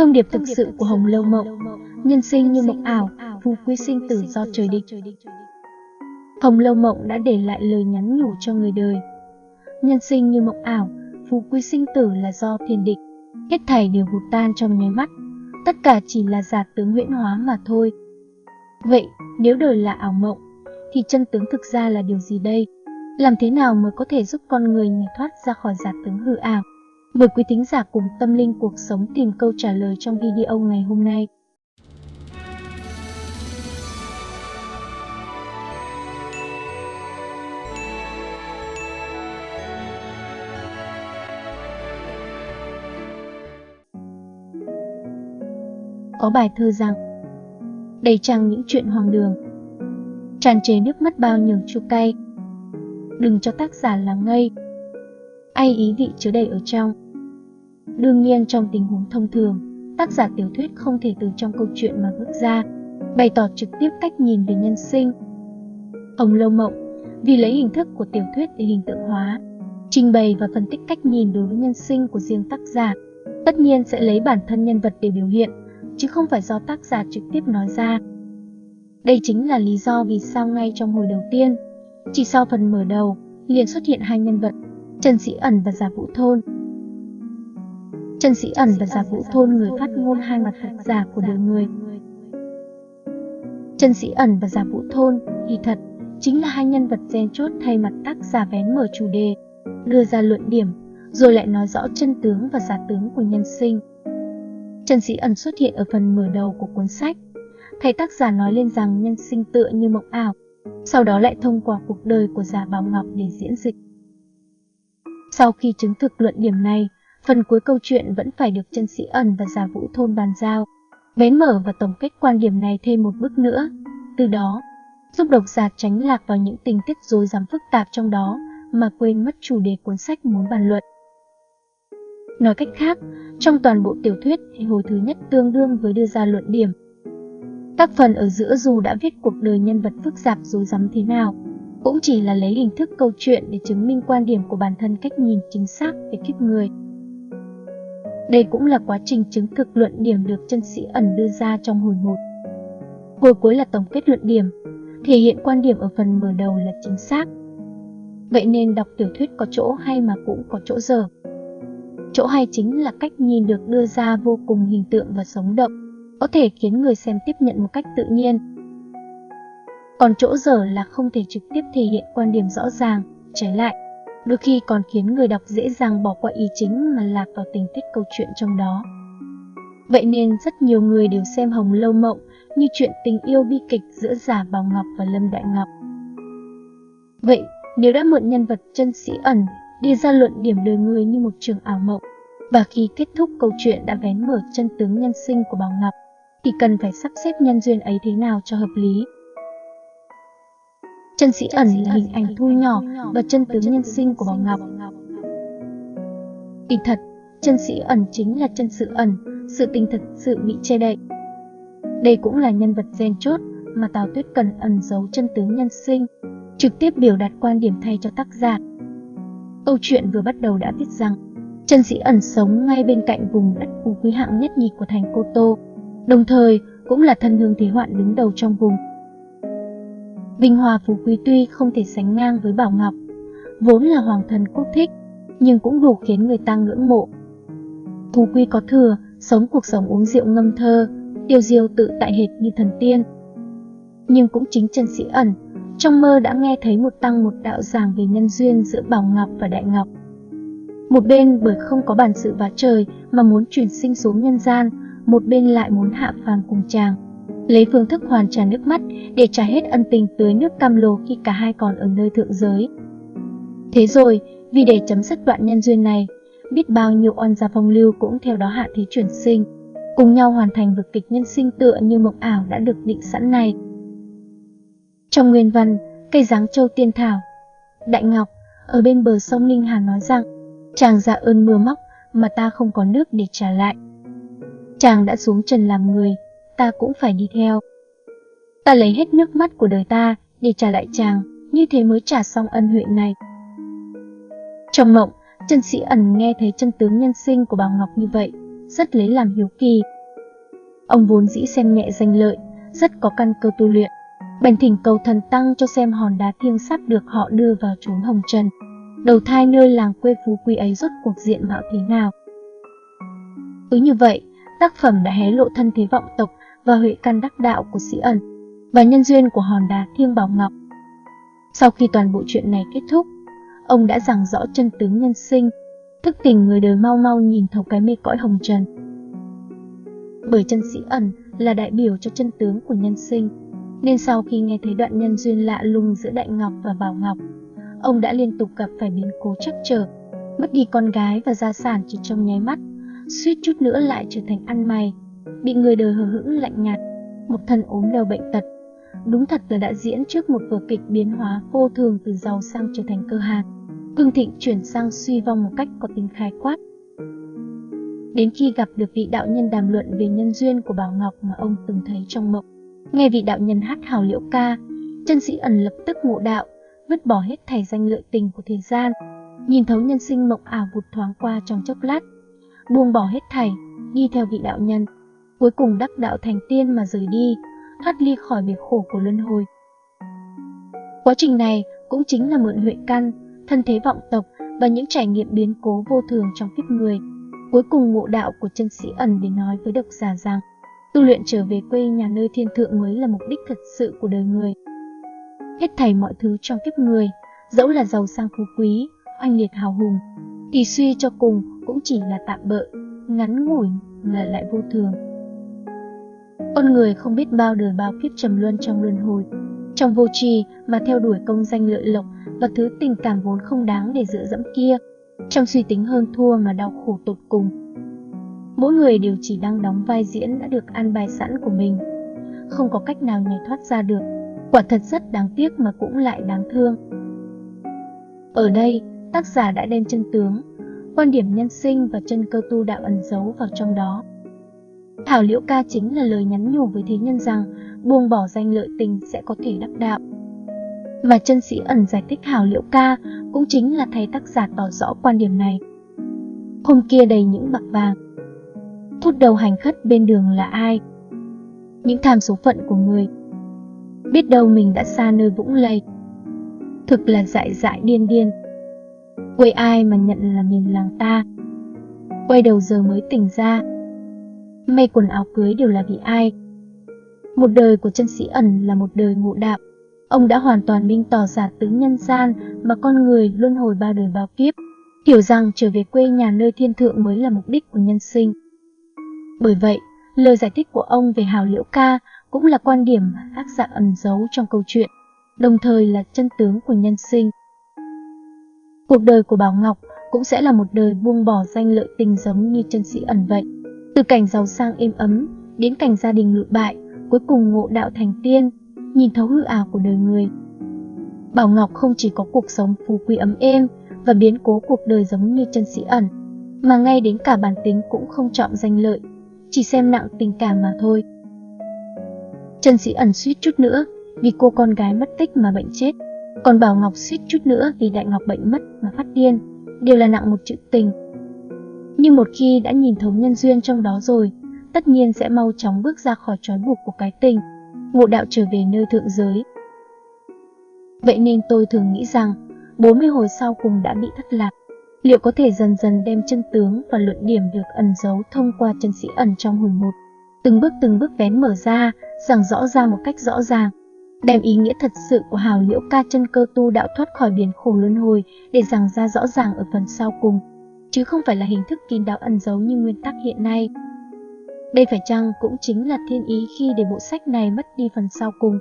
Thông điệp thực sự của Hồng Lâu Mộng, nhân sinh như mộng ảo, phú quý sinh tử do trời định. Hồng Lâu Mộng đã để lại lời nhắn nhủ cho người đời. Nhân sinh như mộng ảo, phú quý sinh tử là do thiên định. Hết thảy đều vụt tan trong nháy mắt, tất cả chỉ là giả tướng huyễn hóa mà thôi. Vậy, nếu đời là ảo mộng, thì chân tướng thực ra là điều gì đây? Làm thế nào mới có thể giúp con người nhảy thoát ra khỏi giả tướng hư ảo? Mời quý thính giả cùng tâm linh cuộc sống tìm câu trả lời trong video ngày hôm nay. Có bài thơ rằng, Đầy trăng những chuyện hoàng đường, Tràn trề nước mắt bao nhường chua cay Đừng cho tác giả là ngây Ai ý vị chứa đầy ở trong Đương nhiên trong tình huống thông thường, tác giả tiểu thuyết không thể từ trong câu chuyện mà bước ra, bày tỏ trực tiếp cách nhìn về nhân sinh. Hồng Lâu Mộng vì lấy hình thức của tiểu thuyết để hình tượng hóa, trình bày và phân tích cách nhìn đối với nhân sinh của riêng tác giả, tất nhiên sẽ lấy bản thân nhân vật để biểu hiện, chứ không phải do tác giả trực tiếp nói ra. Đây chính là lý do vì sao ngay trong hồi đầu tiên, chỉ sau phần mở đầu, liền xuất hiện hai nhân vật, Trần Sĩ Ẩn và Giả Vũ Thôn, Trần Sĩ Ẩn và Giả Vũ Thôn người phát ngôn hai mặt thật giả của đời người. Trần Sĩ Ẩn và Giả Vũ Thôn thì thật chính là hai nhân vật gen chốt thay mặt tác giả vén mở chủ đề, đưa ra luận điểm, rồi lại nói rõ chân tướng và giả tướng của nhân sinh. Trần Sĩ Ẩn xuất hiện ở phần mở đầu của cuốn sách, thầy tác giả nói lên rằng nhân sinh tựa như mộng ảo, sau đó lại thông qua cuộc đời của giả Bảo Ngọc để diễn dịch. Sau khi chứng thực luận điểm này, Phần cuối câu chuyện vẫn phải được chân sĩ ẩn và giả vũ thôn bàn giao, bén mở và tổng kết quan điểm này thêm một bước nữa. Từ đó, giúp độc giả tránh lạc vào những tình tiết rối rắm phức tạp trong đó mà quên mất chủ đề cuốn sách muốn bàn luận. Nói cách khác, trong toàn bộ tiểu thuyết thì hồi thứ nhất tương đương với đưa ra luận điểm. Các phần ở giữa dù đã viết cuộc đời nhân vật phức tạp rối rắm thế nào, cũng chỉ là lấy hình thức câu chuyện để chứng minh quan điểm của bản thân cách nhìn chính xác về kiếp người. Đây cũng là quá trình chứng thực luận điểm được chân sĩ ẩn đưa ra trong hồi 1. Hồi cuối là tổng kết luận điểm, thể hiện quan điểm ở phần mở đầu là chính xác. Vậy nên đọc tiểu thuyết có chỗ hay mà cũng có chỗ dở. Chỗ hay chính là cách nhìn được đưa ra vô cùng hình tượng và sống động, có thể khiến người xem tiếp nhận một cách tự nhiên. Còn chỗ dở là không thể trực tiếp thể hiện quan điểm rõ ràng, trái lại, đôi khi còn khiến người đọc dễ dàng bỏ qua ý chính mà lạc vào tình tiết câu chuyện trong đó. Vậy nên rất nhiều người đều xem Hồng Lâu Mộng như chuyện tình yêu bi kịch giữa Giả Bảo Ngọc và Lâm Đại Ngọc. Vậy, nếu đã mượn nhân vật chân sĩ ẩn đi ra luận điểm đời người như một trường ảo mộng, và khi kết thúc câu chuyện đã vén mở chân tướng nhân sinh của Bảo Ngọc, thì cần phải sắp xếp nhân duyên ấy thế nào cho hợp lý. Chân sĩ ẩn là hình ảnh thu nhỏ và chân tướng nhân sinh của Bảo Ngọc. Kỳ thật, chân sĩ ẩn chính là chân sự ẩn, sự tình thật sự bị che đậy. Đây cũng là nhân vật gen chốt mà Tào Tuyết cần ẩn giấu chân tướng nhân sinh, trực tiếp biểu đạt quan điểm thay cho tác giả. Câu chuyện vừa bắt đầu đã viết rằng, chân sĩ ẩn sống ngay bên cạnh vùng đất phú quý hạng nhất nhì của thành Cô Tô, đồng thời cũng là thân hương thế hoạn đứng đầu trong vùng. Vinh hoa Phú Quý tuy không thể sánh ngang với Bảo Ngọc, vốn là hoàng thần quốc thích, nhưng cũng đủ khiến người ta ngưỡng mộ. Phú Quý có thừa, sống cuộc sống uống rượu ngâm thơ, tiêu diêu tự tại hệt như thần tiên. Nhưng cũng chính chân sĩ ẩn, trong mơ đã nghe thấy một tăng một đạo giảng về nhân duyên giữa Bảo Ngọc và Đại Ngọc. Một bên bởi không có bản sự vá trời mà muốn chuyển sinh xuống nhân gian, một bên lại muốn hạ phàm cùng chàng lấy phương thức hoàn trả nước mắt để trả hết ân tình tưới nước cam lồ khi cả hai còn ở nơi thượng giới. Thế rồi, vì để chấm dứt đoạn nhân duyên này, biết bao nhiêu oan gia phong lưu cũng theo đó hạ thế chuyển sinh, cùng nhau hoàn thành vực kịch nhân sinh tựa như mộng ảo đã được định sẵn này. Trong nguyên văn, cây giáng châu tiên thảo, Đại Ngọc ở bên bờ sông Linh Hà nói rằng, chàng ra ơn mưa móc mà ta không có nước để trả lại. Chàng đã xuống trần làm người, ta cũng phải đi theo. Ta lấy hết nước mắt của đời ta để trả lại chàng, như thế mới trả xong ân huệ này. Trong mộng, chân sĩ ẩn nghe thấy chân tướng nhân sinh của bào Ngọc như vậy, rất lấy làm hiếu kỳ. Ông vốn dĩ xem nhẹ danh lợi, rất có căn cơ tu luyện, bèn thỉnh cầu thần tăng cho xem hòn đá thiêng sắp được họ đưa vào chốn hồng trần. Đầu thai nơi làng quê phú quý ấy rốt cuộc diện mạo thế nào? Cứ như vậy, tác phẩm đã hé lộ thân thế vọng tộc và huệ căn đắc đạo của sĩ ẩn và nhân duyên của hòn đá thiêng bảo ngọc. Sau khi toàn bộ chuyện này kết thúc, ông đã giảng rõ chân tướng nhân sinh, thức tỉnh người đời mau mau nhìn thấu cái mê cõi hồng trần. Bởi chân sĩ ẩn là đại biểu cho chân tướng của nhân sinh, nên sau khi nghe thấy đoạn nhân duyên lạ lùng giữa Đại Ngọc và Bảo Ngọc, ông đã liên tục gặp phải biến cố chắc trở, mất đi con gái và gia sản chỉ trong nháy mắt, suýt chút nữa lại trở thành ăn mày, bị người đời hờ hững lạnh nhạt, một thân ốm đau bệnh tật. Đúng thật là đã diễn trước một vở kịch biến hóa vô thường từ giàu sang trở thành cơ hàn, cương thịnh chuyển sang suy vong một cách có tính khái quát. Đến khi gặp được vị đạo nhân đàm luận về nhân duyên của Bảo Ngọc mà ông từng thấy trong mộng, nghe vị đạo nhân hát hào liễu ca, chân sĩ ẩn lập tức ngộ đạo, vứt bỏ hết thảy danh lợi tình của thế gian, nhìn thấu nhân sinh mộng ảo vụt thoáng qua trong chốc lát, buông bỏ hết thảy, đi theo vị đạo nhân, cuối cùng đắc đạo thành tiên mà rời đi, thoát ly khỏi bể khổ của luân hồi. Quá trình này cũng chính là mượn huệ căn, thân thế vọng tộc và những trải nghiệm biến cố vô thường trong kiếp người. Cuối cùng ngộ đạo của chân sĩ ẩn để nói với độc giả rằng tu luyện trở về quê nhà nơi thiên thượng mới là mục đích thật sự của đời người. Hết thảy mọi thứ trong kiếp người, dẫu là giàu sang phú quý, oanh liệt hào hùng, thì suy cho cùng cũng chỉ là tạm bợ, ngắn ngủi là lại vô thường. Con người không biết bao đời bao kiếp trầm luân trong luân hồi, trong vô trì mà theo đuổi công danh lợi lộc và thứ tình cảm vốn không đáng để dựa dẫm kia, trong suy tính hơn thua mà đau khổ tột cùng. Mỗi người đều chỉ đang đóng vai diễn đã được an bài sẵn của mình, không có cách nào nhảy thoát ra được. Quả thật rất đáng tiếc mà cũng lại đáng thương. Ở đây, tác giả đã đem chân tướng, quan điểm nhân sinh và chân cơ tu đạo ẩn giấu vào trong đó. Thảo liễu ca chính là lời nhắn nhủ với thế nhân rằng buông bỏ danh lợi tình sẽ có thể đắc đạo. Mà chân sĩ ẩn giải thích hảo liễu ca cũng chính là thầy tác giả tỏ rõ quan điểm này. Hôm kia đầy những bạc vàng. Thút đầu hành khất bên đường là ai? Những tham số phận của người. Biết đâu mình đã xa nơi vũng lầy. Thực là dại dại điên điên. Quay ai mà nhận là miền làng ta. Quay đầu giờ mới tỉnh ra. May quần áo cưới đều là vì ai? Một đời của chân sĩ ẩn là một đời ngộ đạo. Ông đã hoàn toàn minh tỏ giả tướng nhân gian mà con người luân hồi bao đời bao kiếp, hiểu rằng trở về quê nhà nơi thiên thượng mới là mục đích của nhân sinh. Bởi vậy, lời giải thích của ông về hào liễu ca cũng là quan điểm tác giả ẩn giấu trong câu chuyện, đồng thời là chân tướng của nhân sinh. Cuộc đời của Bảo Ngọc cũng sẽ là một đời buông bỏ danh lợi tình giống như chân sĩ ẩn vậy. Từ cảnh giàu sang êm ấm đến cảnh gia đình lụi bại, cuối cùng ngộ đạo thành tiên, nhìn thấu hư ảo của đời người. Bảo Ngọc không chỉ có cuộc sống phú quý ấm êm và biến cố cuộc đời giống như chân sĩ ẩn, mà ngay đến cả bản tính cũng không trọng danh lợi, chỉ xem nặng tình cảm mà thôi. Chân sĩ ẩn suýt chút nữa vì cô con gái mất tích mà bệnh chết, còn Bảo Ngọc suýt chút nữa vì Đại Ngọc bệnh mất mà phát điên, đều là nặng một chữ tình. Nhưng một khi đã nhìn thấu nhân duyên trong đó rồi, tất nhiên sẽ mau chóng bước ra khỏi trói buộc của cái tình, ngộ đạo trở về nơi thượng giới. Vậy nên tôi thường nghĩ rằng, 40 hồi sau cùng đã bị thất lạc, liệu có thể dần dần đem chân tướng và luận điểm được ẩn giấu thông qua chân sĩ ẩn trong hồi một, từng bước từng bước vén mở ra, giảng rõ ra một cách rõ ràng, đem ý nghĩa thật sự của hào liễu ca chân cơ tu đạo thoát khỏi biển khổ luân hồi để giảng ra rõ ràng ở phần sau cùng, chứ không phải là hình thức kín đáo ẩn giấu như nguyên tắc hiện nay. Đây phải chăng cũng chính là thiên ý khi để bộ sách này mất đi phần sau cùng.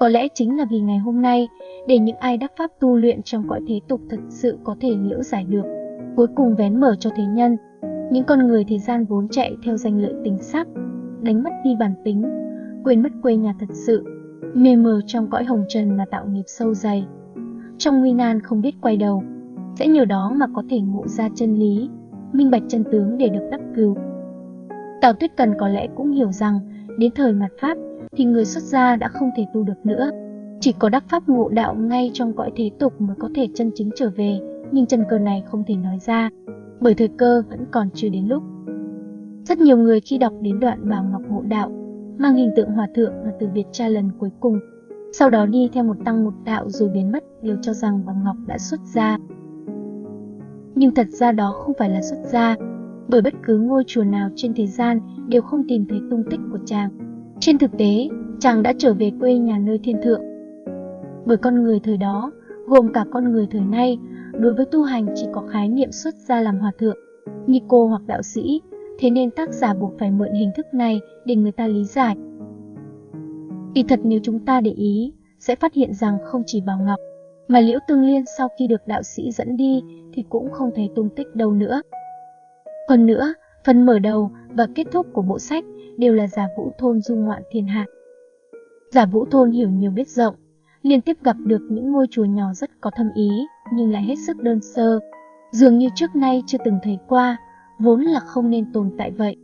Có lẽ chính là vì ngày hôm nay, để những ai đắc pháp tu luyện trong cõi thế tục thật sự có thể liễu giải được, cuối cùng vén mở cho thế nhân. Những con người thế gian vốn chạy theo danh lợi tình sắc, đánh mất đi bản tính, quên mất quê nhà thật sự, mê mờ trong cõi hồng trần mà tạo nghiệp sâu dày. Trong nguy nan không biết quay đầu, sẽ nhờ đó mà có thể ngộ ra chân lý, minh bạch chân tướng để được đắc cứu. Tào Tuyết Cần có lẽ cũng hiểu rằng đến thời mặt Pháp thì người xuất gia đã không thể tu được nữa. Chỉ có đắc Pháp ngộ đạo ngay trong cõi thế tục mới có thể chân chính trở về, nhưng chân cơ này không thể nói ra, bởi thời cơ vẫn còn chưa đến lúc. Rất nhiều người khi đọc đến đoạn Bảo Ngọc ngộ Đạo, mang hình tượng hòa thượng và từ biệt cha lần cuối cùng, sau đó đi theo một tăng một đạo rồi biến mất đều cho rằng Bảo Ngọc đã xuất gia. Nhưng thật ra đó không phải là xuất gia, bởi bất cứ ngôi chùa nào trên thế gian đều không tìm thấy tung tích của chàng. Trên thực tế, chàng đã trở về quê nhà nơi thiên thượng. Bởi con người thời đó, gồm cả con người thời nay, đối với tu hành chỉ có khái niệm xuất gia làm hòa thượng, ni cô hoặc đạo sĩ, thế nên tác giả buộc phải mượn hình thức này để người ta lý giải. Kỳ thật nếu chúng ta để ý, sẽ phát hiện rằng không chỉ Bảo Ngọc, mà Liễu Tương Liên sau khi được đạo sĩ dẫn đi thì cũng không thấy tung tích đâu nữa. Hơn nữa, phần mở đầu và kết thúc của bộ sách đều là giả vũ thôn du ngoạn thiên hạ. Giả vũ thôn hiểu nhiều biết rộng, liên tiếp gặp được những ngôi chùa nhỏ rất có thâm ý nhưng lại hết sức đơn sơ, dường như trước nay chưa từng thấy qua, vốn là không nên tồn tại vậy.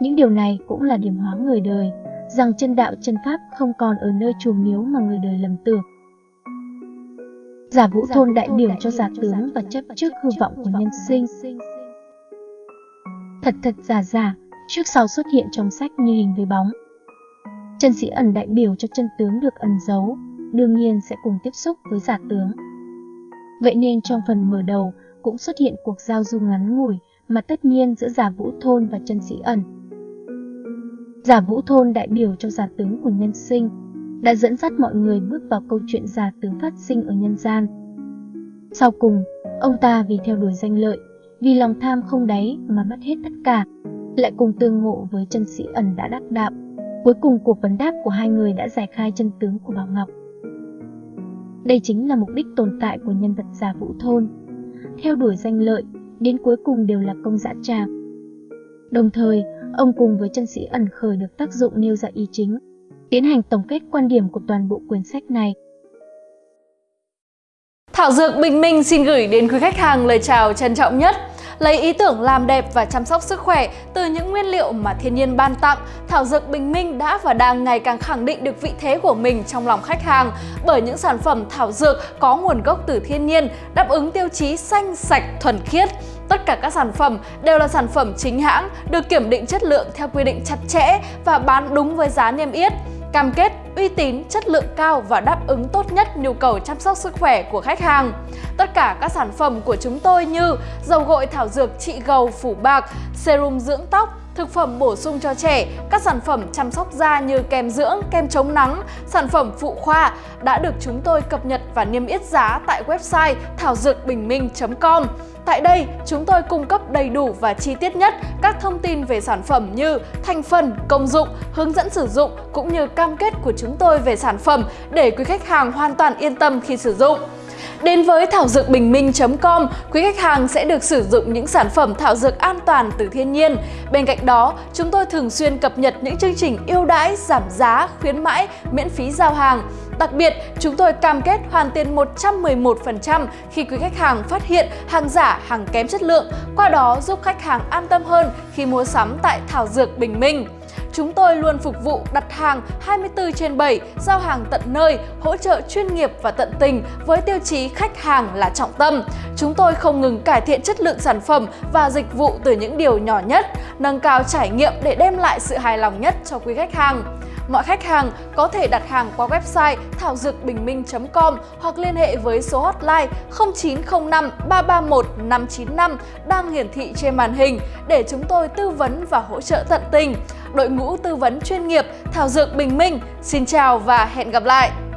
Những điều này cũng là điểm hóa người đời, rằng chân đạo chân pháp không còn ở nơi chùa miếu mà người đời lầm tưởng. Giả vũ thôn đại biểu cho giả tướng và chấp trước hư vọng của nhân sinh. Thật thật giả giả, trước sau xuất hiện trong sách như hình với bóng. Chân sĩ ẩn đại biểu cho chân tướng được ẩn giấu, đương nhiên sẽ cùng tiếp xúc với giả tướng. Vậy nên trong phần mở đầu cũng xuất hiện cuộc giao du ngắn ngủi mà tất nhiên giữa giả vũ thôn và chân sĩ ẩn. Giả vũ thôn đại biểu cho giả tướng của nhân sinh, đã dẫn dắt mọi người bước vào câu chuyện giả tướng phát sinh ở nhân gian. Sau cùng, ông ta vì theo đuổi danh lợi, vì lòng tham không đáy mà mất hết tất cả, lại cùng tương ngộ với chân sĩ ẩn đã đắc đạo. Cuối cùng cuộc vấn đáp của hai người đã giải khai chân tướng của Bảo Ngọc. Đây chính là mục đích tồn tại của nhân vật giả vũ thôn. Theo đuổi danh lợi, đến cuối cùng đều là công dã tràng. Đồng thời, ông cùng với chân sĩ ẩn khởi được tác dụng nêu ra ý chính, tiến hành tổng kết quan điểm của toàn bộ quyển sách này. Thảo Dược Bình Minh xin gửi đến quý khách hàng lời chào trân trọng nhất. Lấy ý tưởng làm đẹp và chăm sóc sức khỏe từ những nguyên liệu mà thiên nhiên ban tặng, Thảo Dược Bình Minh đã và đang ngày càng khẳng định được vị thế của mình trong lòng khách hàng bởi những sản phẩm thảo dược có nguồn gốc từ thiên nhiên, đáp ứng tiêu chí xanh, sạch, thuần khiết. Tất cả các sản phẩm đều là sản phẩm chính hãng, được kiểm định chất lượng theo quy định chặt chẽ và bán đúng với giá niêm yết cam kết uy tín, chất lượng cao và đáp ứng tốt nhất nhu cầu chăm sóc sức khỏe của khách hàng. Tất cả các sản phẩm của chúng tôi như dầu gội thảo dược trị gầu phủ bạc, serum dưỡng tóc, thực phẩm bổ sung cho trẻ, các sản phẩm chăm sóc da như kem dưỡng, kem chống nắng, sản phẩm phụ khoa đã được chúng tôi cập nhật và niêm yết giá tại website thảo dược bình minh.com. Tại đây, chúng tôi cung cấp đầy đủ và chi tiết nhất các thông tin về sản phẩm như thành phần, công dụng, hướng dẫn sử dụng cũng như cam kết của chúng tôi về sản phẩm để quý khách hàng hoàn toàn yên tâm khi sử dụng. Đến với thảo dược bình minh.com, quý khách hàng sẽ được sử dụng những sản phẩm thảo dược an toàn từ thiên nhiên. Bên cạnh đó, chúng tôi thường xuyên cập nhật những chương trình ưu đãi, giảm giá, khuyến mãi, miễn phí giao hàng. Đặc biệt, chúng tôi cam kết hoàn tiền 111% khi quý khách hàng phát hiện hàng giả, hàng kém chất lượng, qua đó giúp khách hàng an tâm hơn khi mua sắm tại Thảo Dược Bình Minh. Chúng tôi luôn phục vụ đặt hàng 24 trên 7, giao hàng tận nơi, hỗ trợ chuyên nghiệp và tận tình với tiêu chí khách hàng là trọng tâm. Chúng tôi không ngừng cải thiện chất lượng sản phẩm và dịch vụ từ những điều nhỏ nhất, nâng cao trải nghiệm để đem lại sự hài lòng nhất cho quý khách hàng. Mọi khách hàng có thể đặt hàng qua website thảo dược bình minh.com hoặc liên hệ với số hotline 0905 331 595 đang hiển thị trên màn hình để chúng tôi tư vấn và hỗ trợ tận tình. Đội ngũ tư vấn chuyên nghiệp Thảo Dược Bình Minh, xin chào và hẹn gặp lại!